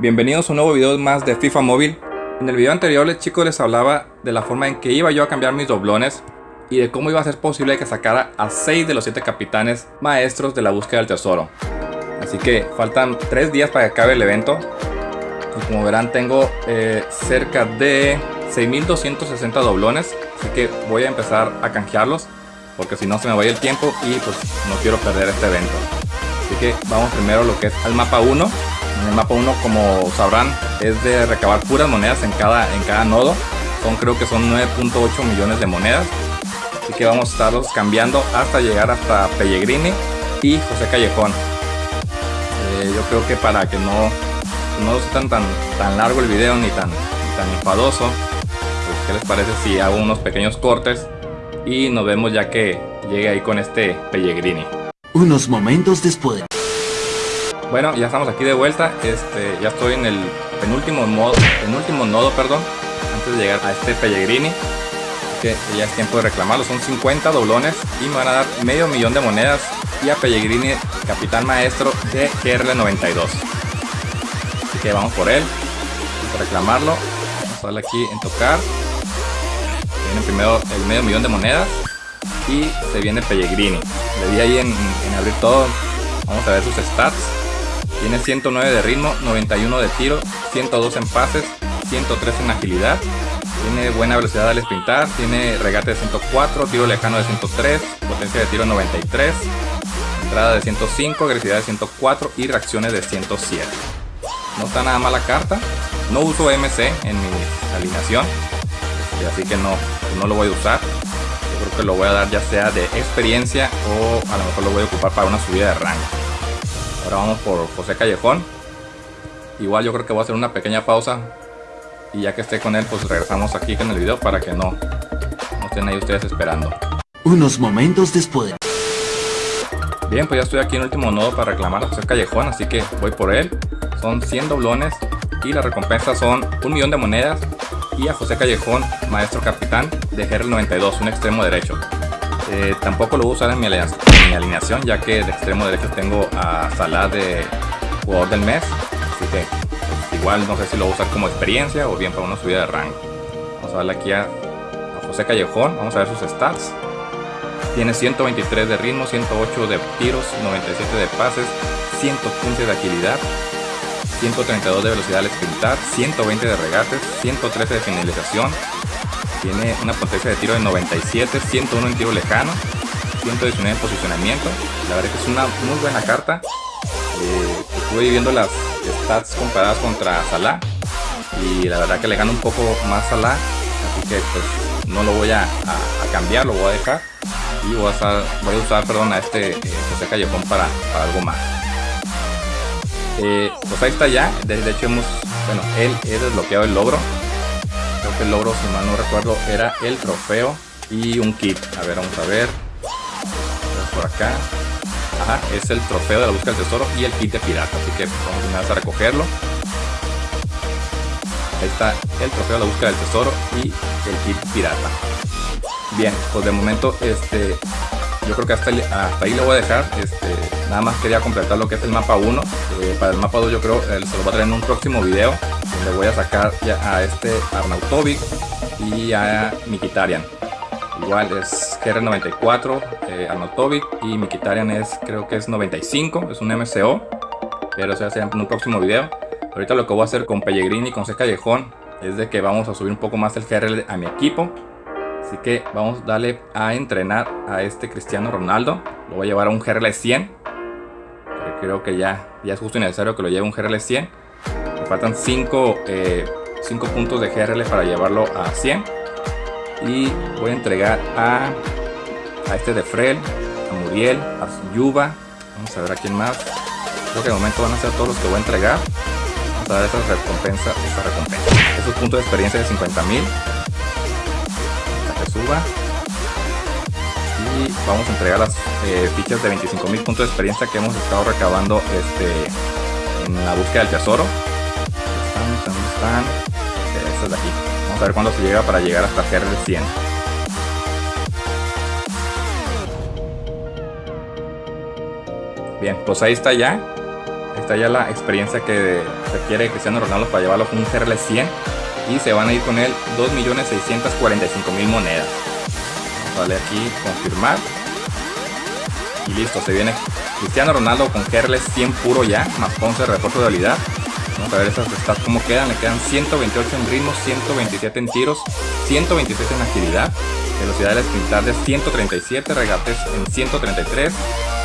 Bienvenidos a un nuevo video más de FIFA Móvil. En el video anterior les chicos les hablaba de la forma en que iba yo a cambiar mis doblones y de cómo iba a ser posible que sacara a 6 de los 7 capitanes maestros de la búsqueda del tesoro. Así que faltan 3 días para que acabe el evento. Y como verán tengo eh, cerca de 6260 doblones. Así que voy a empezar a canjearlos. Porque si no se me va el tiempo y pues no quiero perder este evento. Así que vamos primero lo que es al mapa 1 en el mapa 1, como sabrán, es de recabar puras monedas en cada, en cada nodo. Son creo que son 9.8 millones de monedas. Así que vamos a estarlos cambiando hasta llegar hasta Pellegrini y José Callejón. Eh, yo creo que para que no, no sea tan, tan largo el video ni tan, tan enfadoso, pues, ¿qué les parece si hago unos pequeños cortes y nos vemos ya que llegue ahí con este Pellegrini? Unos momentos después. Bueno, ya estamos aquí de vuelta. Este, ya estoy en el penúltimo modo, penúltimo nodo, perdón, antes de llegar a este Pellegrini. Que ya es tiempo de reclamarlo. Son 50 doblones y me van a dar medio millón de monedas. Y a Pellegrini, capitán maestro de GRL92. Así que vamos por él. Reclamarlo. Vamos a darle aquí en tocar. Viene primero el medio millón de monedas. Y se viene Pellegrini. Le di ahí en abrir todo. Vamos a ver sus stats. Tiene 109 de ritmo, 91 de tiro, 102 en pases, 103 en agilidad. Tiene buena velocidad al sprintar, tiene regate de 104, tiro lejano de 103, potencia de tiro 93, entrada de 105, agresividad de 104 y reacciones de 107. No está nada mala carta. No uso MC en mi alineación, así que no, no lo voy a usar. Yo creo que lo voy a dar ya sea de experiencia o a lo mejor lo voy a ocupar para una subida de rango. Ahora vamos por José Callejón. Igual yo creo que voy a hacer una pequeña pausa. Y ya que esté con él, pues regresamos aquí con el video para que no, no estén ahí ustedes esperando. Unos momentos después. Bien, pues ya estoy aquí en el último nodo para reclamar a José Callejón, así que voy por él. Son 100 doblones y la recompensa son un millón de monedas y a José Callejón, maestro capitán de GR92, un extremo derecho. Eh, tampoco lo voy a usar en mi, alineación, ya que de extremo derecho tengo a Salah de jugador del mes. Así que pues, igual no sé si lo voy a usar como experiencia o bien para una subida de rango. Vamos a darle aquí a, José Callejón, vamos a ver sus stats. Tiene 123 de ritmo, 108 de tiros, 97 de pases, 115 de agilidad, 132 de velocidad al sprintar, 120 de regates, 113 de finalización, tiene una potencia de tiro de 97, 101 en tiro lejano, 119 en posicionamiento. La verdad que es una muy buena carta. Eh, estuve viendo las stats comparadas contra Salah y la verdad que le gana un poco más Salah. Así que pues no lo voy a, cambiar, lo voy a dejar y voy a usar, voy a usar perdón, a este eh, José Callejón para, algo más. Eh, pues ahí está ya, de, hecho hemos, bueno, él he desbloqueado el logro El logro, si mal no recuerdo, era el trofeo y un kit. A ver, vamos a ver. Por acá. Ajá, es el trofeo de la búsqueda del tesoro y el kit de pirata. Así que vamos a recogerlo. Ahí está el trofeo de la búsqueda del tesoro y el kit pirata. Bien, pues de momento este yo creo que hasta, ahí lo voy a dejar. Este, nada más quería completar lo que es el mapa 1. Eh, para el mapa 2 yo creo eh, se lo voy a traer en un próximo video. Le voy a sacar ya a este Arnautovic y a Mikitarian. Igual es GR94, eh, Arnautovic y Mikitarian es creo que es 95, es un MCO. Pero se va a hacer en un próximo video. Ahorita lo que voy a hacer con Pellegrini y con C Callejón es de que vamos a subir un poco más el GR a mi equipo. Así que vamos a darle a entrenar a este Cristiano Ronaldo. Lo voy a llevar a un GRL 100. Creo que ya, ya es justo necesario que lo lleve un GRL 100 faltan 5 eh, puntos de GRL para llevarlo a 100 y voy a entregar a, a este de Frel, a Muriel, a Yuba, vamos a ver a quién más. Creo que de momento van a ser todos los que voy a entregar. Vamos a dar esta recompensa, esta recompensa. Esos puntos de experiencia de 50 mil. que suba. Y vamos a entregar las eh, fichas de 25 mil puntos de experiencia que hemos estado recabando este, en la búsqueda del tesoro están? Estas de aquí. Vamos a ver cuándo se llega para llegar hasta GR 100. Bien, pues ahí está ya. Está ya la experiencia que requiere Cristiano Ronaldo para llevarlo con un CRL 100 y se van a ir con él 2.645.000 monedas. Darle aquí confirmar y listo, se viene Cristiano Ronaldo con CRL 100 puro ya, más 11 de refuerzo de habilidad. Vamos a ver esas stats cómo quedan, le quedan 128 en ritmo, 127 en tiros, 126 en agilidad, velocidad de sprintar de 137, regates en 133,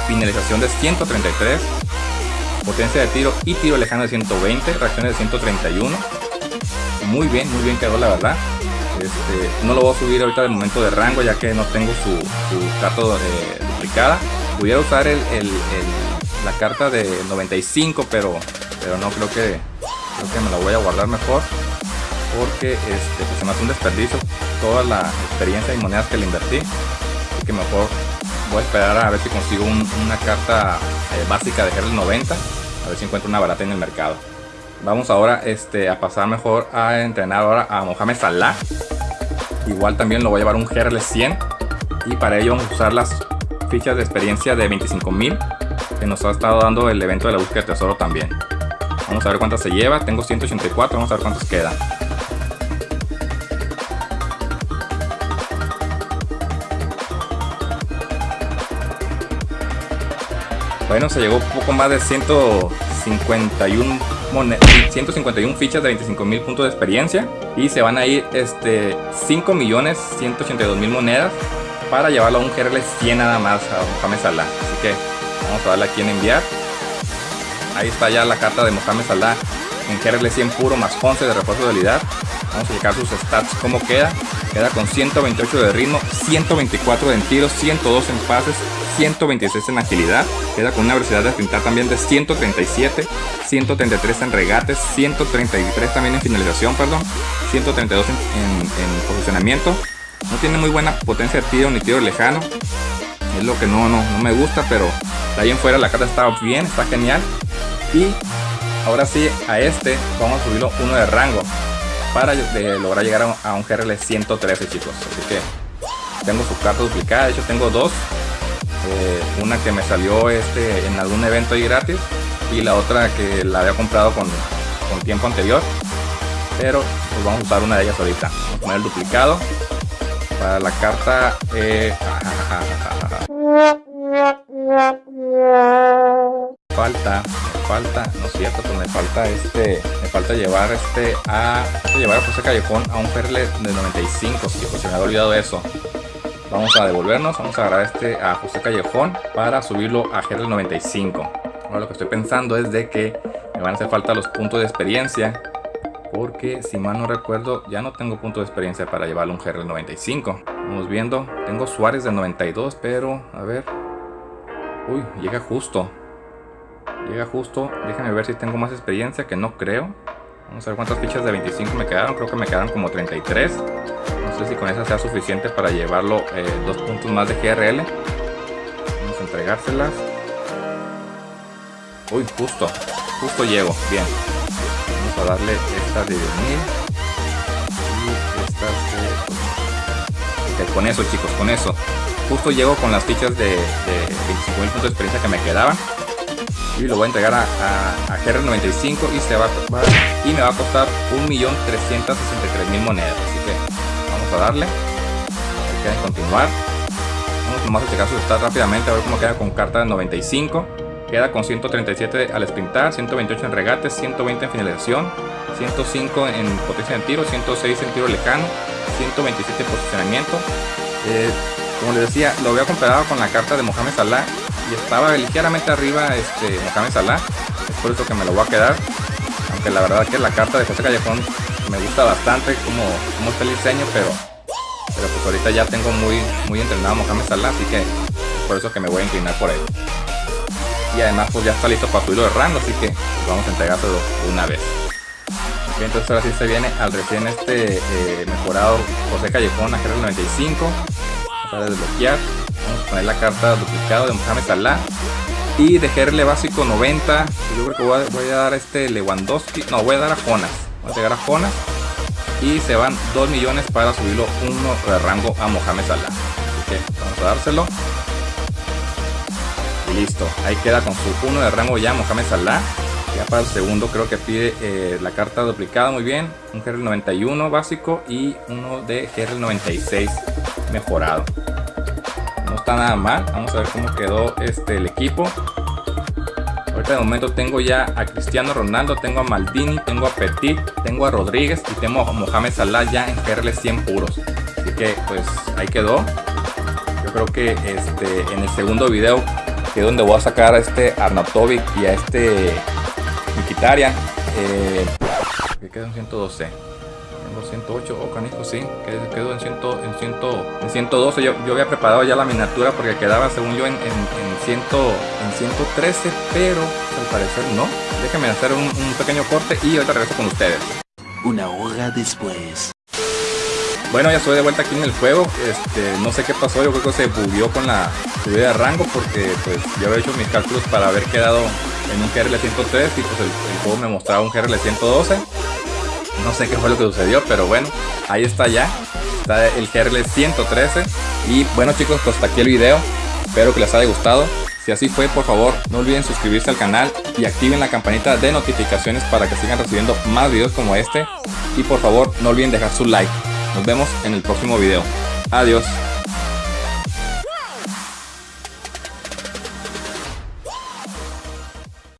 finalización de 133, potencia de tiro y tiro lejano de 120, reacciones de 131. Muy bien, muy bien quedó la verdad. Este, no lo voy a subir ahorita de momento de rango ya que no tengo su, su carta eh, duplicada. Pudiera usar la carta de 95, pero, pero no creo que, creo que me la voy a guardar mejor porque este, pues se me hace un desperdicio toda la experiencia y monedas que le invertí. Así que mejor voy a esperar a ver si consigo una carta eh, básica de GRL 90. A ver si encuentro una barata en el mercado. Vamos ahora este, a pasar mejor a entrenar ahora a Mohamed Salah. Igual también lo voy a llevar un GRL 100. Y para ello vamos a usar las fichas de experiencia de 25.000 que nos ha estado dando el evento de la búsqueda de tesoro también. Vamos a ver cuántas se lleva. Tengo 184. Vamos a ver cuántas quedan. Bueno, se llegó poco más de 151, 151 fichas de 25 mil puntos de experiencia. Y se van a ir este, 5 millones 182 mil monedas para llevarlo a un GRL 100 nada más a Mohamed Salah. Así que vamos a darle aquí en enviar. Ahí está ya la carta de Mohamed Salah en GRL 100 puro más 11 de refuerzo de habilidad. Vamos a checar sus stats cómo queda. Queda con 128 de ritmo, 124 en tiros, 102 en pases, 126 en agilidad. Queda con una velocidad de pintar también de 137, 133 en regates, 133 también en finalización, perdón, 132 en, en, posicionamiento. No tiene muy buena potencia de tiro ni tiro lejano. Es lo que no, no, no me gusta, pero de ahí en fuera la carta está bien, está genial. Y ahora sí, a este vamos a subirlo uno de rango para lograr llegar a un GRL 113 chicos así que tengo su carta duplicada de hecho tengo dos eh, una que me salió este en algún evento ahí gratis y la otra que la había comprado con, con tiempo anterior pero pues vamos a usar una de ellas ahorita vamos a poner el duplicado para la carta eh, falta falta, no es cierto, pues me falta este, me falta llevar este a, llevar a José Callejón a un perle de 95, si se me había olvidado eso. Vamos a devolvernos, vamos a agarrar este a José Callejón para subirlo a GRL 95. Ahora lo que estoy pensando es de que me van a hacer falta los puntos de experiencia porque si mal no recuerdo ya no tengo punto de experiencia para llevarlo a un GRL 95 vamos viendo tengo Suárez de 92 pero a ver uy llega justo Llega justo. Déjenme ver si tengo más experiencia, que no creo. Vamos a ver cuántas fichas de 25 me quedaron. Creo que me quedaron como 33. Sé si con esa sea suficiente para llevarlo eh, dos puntos más de GRL. Vamos a entregárselas. Uy, justo. Justo llego. Bien. Vamos a darle estas de 10.000. Y estas de... con eso chicos, con eso. Justo llego con las fichas de, de 25.000 puntos de experiencia que me quedaban y lo voy a entregar a, a, GR95 y se va, y me va a costar 1.363.000 monedas a darle. Que continuar. Vamos a checar su rápidamente a ver cómo queda con carta de 95 queda con 137 al sprintar 128 en regate 120 en finalización 105 en potencia de tiro 106 en tiro lejano 127 en posicionamiento. Eh, como les decía lo había comparado con la carta de Mohamed Salah y estaba ligeramente arriba este Mohamed Salah. Por eso que me lo voy a quedar aunque la verdad que la carta de José Callejón me gusta bastante como, como está el diseño pero pero pues ahorita ya tengo muy muy entrenado Mohamed Salah así que por eso que me voy a inclinar por él y además pues ya está listo para subirlo de rango así que pues, vamos a entregárselo una vez Bien, entonces ahora sí se viene al recién este eh, mejorado José Callejón a 95 a desbloquear Vamos a poner la carta duplicada de Mohamed Salah. Y de básico 90. Yo creo que voy a, dar a este Lewandowski. No, voy a dar a Jonas. Voy a llegar a Jonas. Y se van 2 millones para subirlo uno de rango a Mohamed Salah. Vamos a dárselo. listo. Ahí queda con su 1 de rango ya Mohamed Salah. Ya para el segundo creo que pide eh, la carta duplicada muy bien. Un GRL 91 básico y uno de GRL 96 mejorado. No está nada mal. Vamos a ver cómo quedó este, el equipo. Ahorita de momento tengo ya a Cristiano Ronaldo, tengo a Maldini, tengo a Petit, tengo a Rodríguez y tengo a Mohamed Salah ya en GRL 100 puros. Así que pues ahí quedó. Yo creo que este, en el segundo video que es donde voy a sacar a este Arnautovic y a este Mikitarian. Eh, que quedó en 112. Tengo 108, oh canijo, sí, quedó en, 100, en, 100, en 112. Yo, yo, había preparado ya la miniatura porque quedaba, según yo, en, en, en, 100, en 113, pero al parecer no. Déjenme hacer un, un pequeño corte y ahorita regreso con ustedes. Una hora después. Bueno, ya estoy de vuelta aquí en el juego. Este, no sé qué pasó, yo creo que se bugueó con la subida de rango porque pues yo había hecho mis cálculos para haber quedado en un GRL 103 y pues el, el juego me mostraba un GRL 112. No sé qué fue lo que sucedió, pero bueno, ahí está ya. Está el GRL 113. Y bueno chicos, pues hasta aquí el video. Espero que les haya gustado. Si así fue, por favor, no olviden suscribirse al canal y activen la campanita de notificaciones para que sigan recibiendo más videos como este. Y por favor, no olviden dejar su like. Nos vemos en el próximo video. Adiós.